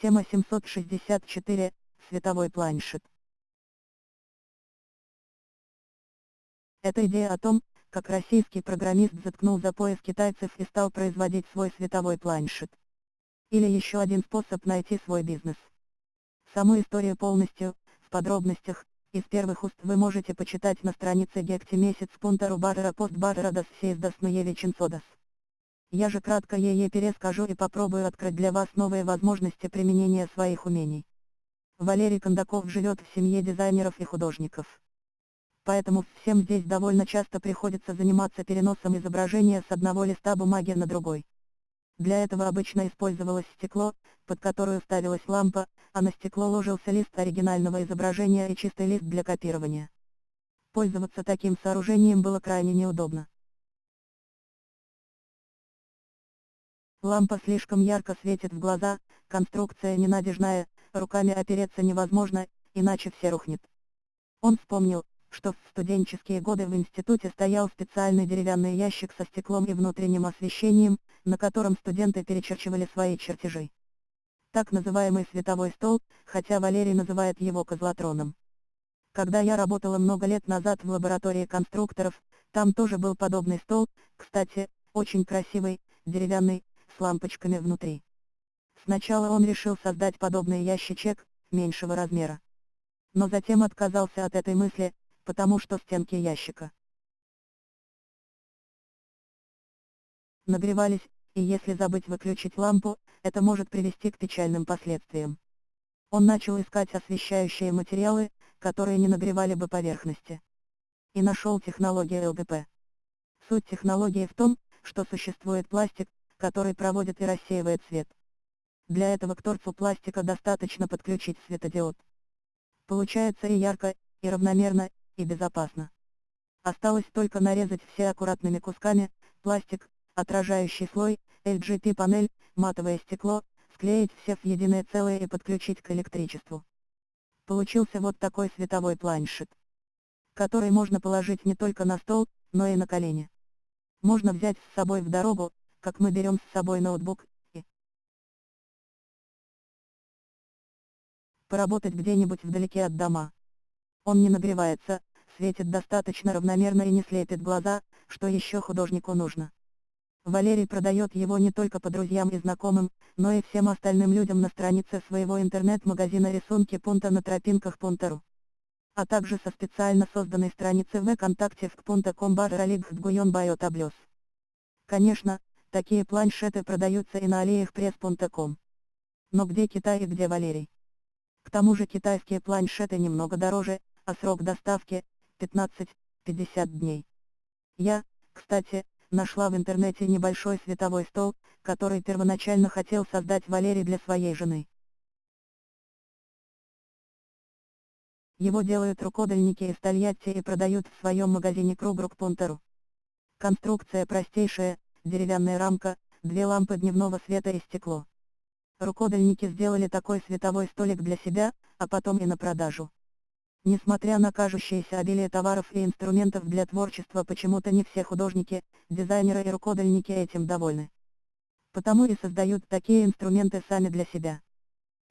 Тема 764. Световой планшет. Это идея о том, как российский программист заткнул за пояс китайцев и стал производить свой световой планшет. Или еще один способ найти свой бизнес. Саму историю полностью, в подробностях, из первых уст вы можете почитать на странице Гекти месяц пунктару барра пост барра дас сейздас нуевиченсодас. Я же кратко ей перескажу и попробую открыть для вас новые возможности применения своих умений. Валерий Кондаков живет в семье дизайнеров и художников. Поэтому всем здесь довольно часто приходится заниматься переносом изображения с одного листа бумаги на другой. Для этого обычно использовалось стекло, под которое ставилась лампа, а на стекло ложился лист оригинального изображения и чистый лист для копирования. Пользоваться таким сооружением было крайне неудобно. Лампа слишком ярко светит в глаза, конструкция ненадежная, руками опереться невозможно, иначе все рухнет. Он вспомнил, что в студенческие годы в институте стоял специальный деревянный ящик со стеклом и внутренним освещением, на котором студенты перечерчивали свои чертежи. Так называемый световой стол, хотя Валерий называет его козлотроном. Когда я работала много лет назад в лаборатории конструкторов, там тоже был подобный стол, кстати, очень красивый, деревянный, с лампочками внутри. Сначала он решил создать подобный ящичек, меньшего размера. Но затем отказался от этой мысли, потому что стенки ящика нагревались, и если забыть выключить лампу, это может привести к печальным последствиям. Он начал искать освещающие материалы, которые не нагревали бы поверхности. И нашел технологию ЛДП. Суть технологии в том, что существует пластик, который проводит и рассеивает свет. Для этого к торцу пластика достаточно подключить светодиод. Получается и ярко, и равномерно, и безопасно. Осталось только нарезать все аккуратными кусками, пластик, отражающий слой, LGP-панель, матовое стекло, склеить все в единое целое и подключить к электричеству. Получился вот такой световой планшет, который можно положить не только на стол, но и на колени. Можно взять с собой в дорогу, как мы берем с собой ноутбук, и поработать где-нибудь вдалеке от дома. Он не нагревается, светит достаточно равномерно и не слепит глаза, что еще художнику нужно. Валерий продает его не только по друзьям и знакомым, но и всем остальным людям на странице своего интернет-магазина рисунки пункта на тропинках пунктару. А также со специально созданной страницы ВКонтакте в кпунта.ком бар Конечно, Такие планшеты продаются и на алиexpress.com. Но где Китай и где Валерий? К тому же китайские планшеты немного дороже, а срок доставки – 15-50 дней. Я, кстати, нашла в интернете небольшой световой стол, который первоначально хотел создать Валерий для своей жены. Его делают рукодельники из Тольятти и продают в своем магазине Кругрук Пунтеру. Конструкция простейшая, деревянная рамка, две лампы дневного света и стекло. Рукодельники сделали такой световой столик для себя, а потом и на продажу. Несмотря на кажущееся обилие товаров и инструментов для творчества почему-то не все художники, дизайнеры и рукодельники этим довольны. Потому и создают такие инструменты сами для себя.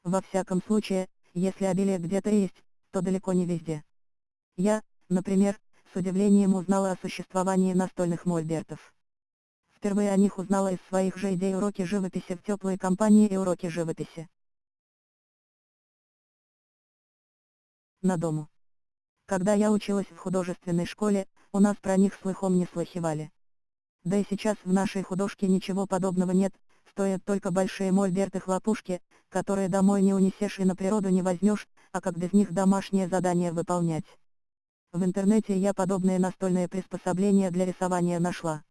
Во всяком случае, если обилие где-то есть, то далеко не везде. Я, например, с удивлением узнала о существовании настольных мольбертов. Впервые о них узнала из своих же идей уроки живописи в теплой компании и уроки живописи. На дому. Когда я училась в художественной школе, у нас про них слыхом не слыхивали. Да и сейчас в нашей художке ничего подобного нет, стоят только большие мольберты-хлопушки, которые домой не унесешь и на природу не возьмешь, а как без них домашнее задание выполнять. В интернете я подобные настольные приспособления для рисования нашла.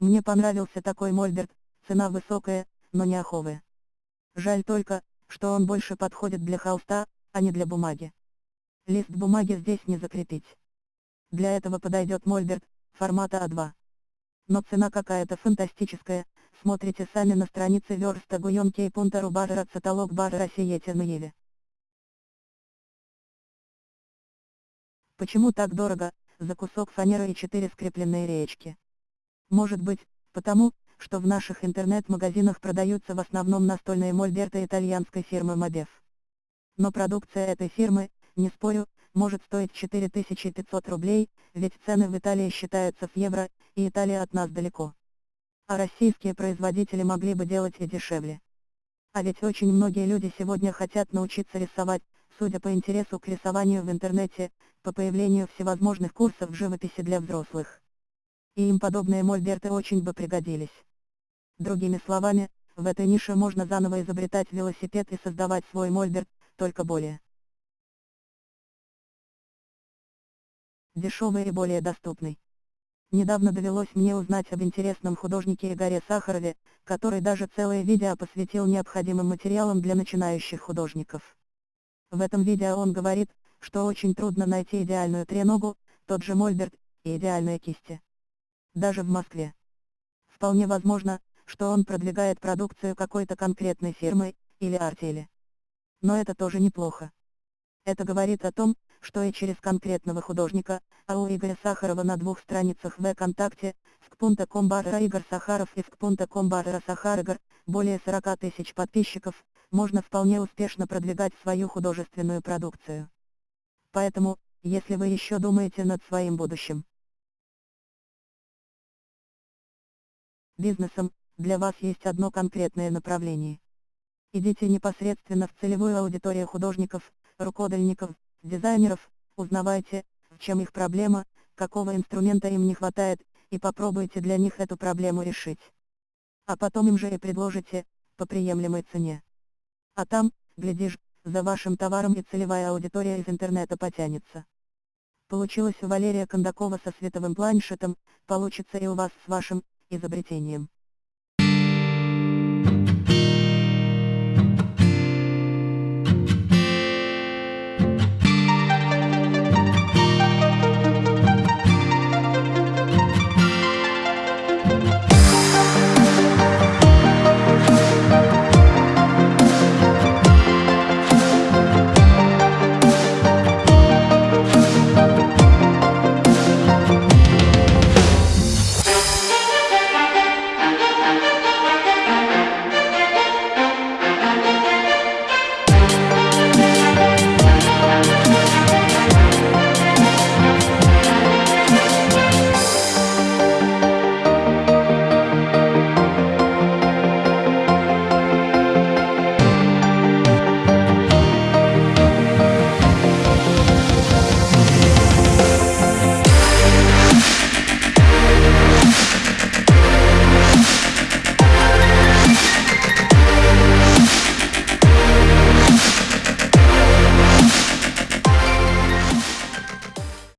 Мне понравился такой мольберт, цена высокая, но не аховая. Жаль только, что он больше подходит для холста, а не для бумаги. Лист бумаги здесь не закрепить. Для этого подойдет мольберт, формата А2. Но цена какая-то фантастическая, смотрите сами на странице верста гуйонки и пунтару барра цаталог барра сиете Почему так дорого, за кусок фанеры и четыре скрепленные речки? Может быть, потому, что в наших интернет-магазинах продаются в основном настольные мольберты итальянской фирмы Mobef. Но продукция этой фирмы, не спорю, может стоить 4500 рублей, ведь цены в Италии считаются в евро, и Италия от нас далеко. А российские производители могли бы делать и дешевле. А ведь очень многие люди сегодня хотят научиться рисовать, судя по интересу к рисованию в интернете, по появлению всевозможных курсов живописи для взрослых. И им подобные мольберты очень бы пригодились. Другими словами, в этой нише можно заново изобретать велосипед и создавать свой мольберт, только более дешевый и более доступный. Недавно довелось мне узнать об интересном художнике Игоре Сахарове, который даже целое видео посвятил необходимым материалам для начинающих художников. В этом видео он говорит, что очень трудно найти идеальную треногу, тот же мольберт, и идеальные кисти. Даже в Москве. Вполне возможно, что он продвигает продукцию какой-то конкретной фирмы, или артели. Но это тоже неплохо. Это говорит о том, что и через конкретного художника, а у Игоря Сахарова на двух страницах в ВКонтакте, vk.com барра Игорь Сахаров и vk.com барра Сахарыгор, более 40 тысяч подписчиков, можно вполне успешно продвигать свою художественную продукцию. Поэтому, если вы еще думаете над своим будущим бизнесом, для вас есть одно конкретное направление. Идите непосредственно в целевую аудиторию художников, рукодельников, дизайнеров, узнавайте, в чем их проблема, какого инструмента им не хватает, и попробуйте для них эту проблему решить. А потом им же и предложите, по приемлемой цене. А там, глядишь, за вашим товаром и целевая аудитория из интернета потянется. Получилось у Валерия Кондакова со световым планшетом, получится и у вас с вашим изобретением.